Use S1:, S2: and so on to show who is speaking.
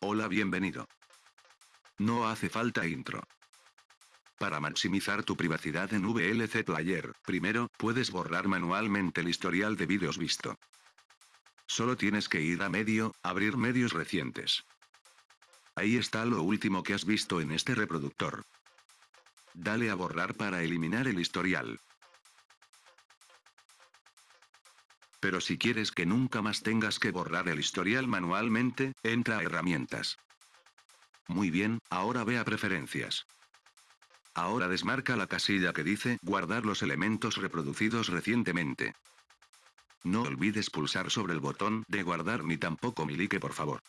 S1: Hola, bienvenido. No hace falta intro. Para maximizar tu privacidad en VLC Player, primero, puedes borrar manualmente el historial de vídeos visto. Solo tienes que ir a medio, abrir medios recientes. Ahí está lo último que has visto en este reproductor. Dale a borrar para eliminar el historial. Pero si quieres que nunca más tengas que borrar el historial manualmente, entra a herramientas. Muy bien, ahora ve a preferencias. Ahora desmarca la casilla que dice guardar los elementos reproducidos recientemente. No olvides pulsar sobre el botón de guardar ni tampoco mi like por favor.